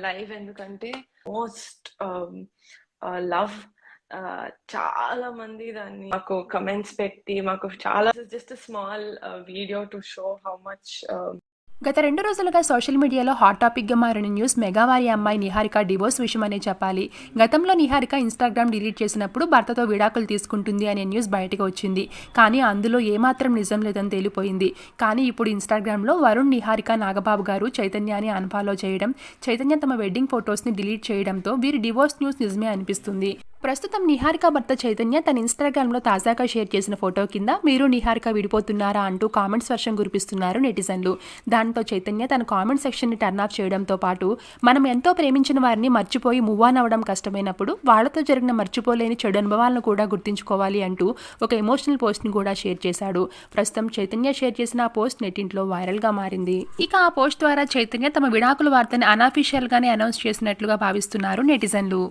Live ఎందుకంటే most um, love చాలా మంది దాన్ని మాకు కమెంట్స్ పెట్టి మాకు చాలా just small video to show how much గత రెండు రోజులుగా సోషల్ మీడియాలో హాట్ టాపిక్గా మారిన న్యూస్ మెగావారి అమ్మాయి నిహారిక డివోర్స్ విషయమనే చెప్పాలి. గతంలో నిహారిక ఇన్స్టాగ్రామ్ డిలీట్ చేసినప్పుడు భర్తతో విడాకులు తీసుకుంటుంది అనే న్యూస్ బయటకు వచ్చింది. కానీ అందులో ఏమాత్రం నిజం లేదని తేలిపోయింది. కానీ ఇప్పుడు ఇన్స్టాగ్రామ్లో వరుణ్ నిహారిక నాగబాబు గారు చైతన్యాన్ని అన్ఫాలో చేయడం చైతన్య తమ వెడ్డింగ్ ఫొటోస్ని డిలీట్ చేయడంతో వీరి డివోర్స్ న్యూస్ నిజమే అనిపిస్తుంది. ప్రస్తుతం నిహారిక భర్త చైతన్య తన ఇన్స్టాగ్రామ్లో తాజాగా షేర్ చేసిన ఫోటో కింద మీరు నిహారిక విడిపోతున్నారా అంటూ కామెంట్స్ వర్షం కురిపిస్తున్నారు నెటిజన్లు. దాంతో చైతన్య తన కామెంట్ సెక్షన్ని టర్న్ ఆఫ్ చేయడంతో పాటు మనం ఎంతో ప్రేమించిన వారిని మర్చిపోయి మూవ్ ఆన్ అవ్వడం కష్టమైనప్పుడు వాళ్ళతో జరిగిన మర్చిపోలేని చెడు అనుభవాలను కూడా గుర్తుంచుకోవాలి అంటూ ఒక ఎమోషనల్ పోస్ట్ని కూడా షేర్ చేశాడు. ప్రస్తుతం చైతన్య షేర్ చేసిన ఆ పోస్ట్ నెట్టింట్లో వైరల్గా మారింది. ఇక ఆ పోస్ట్ ద్వారా చైతన్య తమ విడాకుల వార్తని అనాఫీషియల్గానే అనౌన్స్ చేసినట్లుగా భావిస్తున్నారు నెటిజన్లు.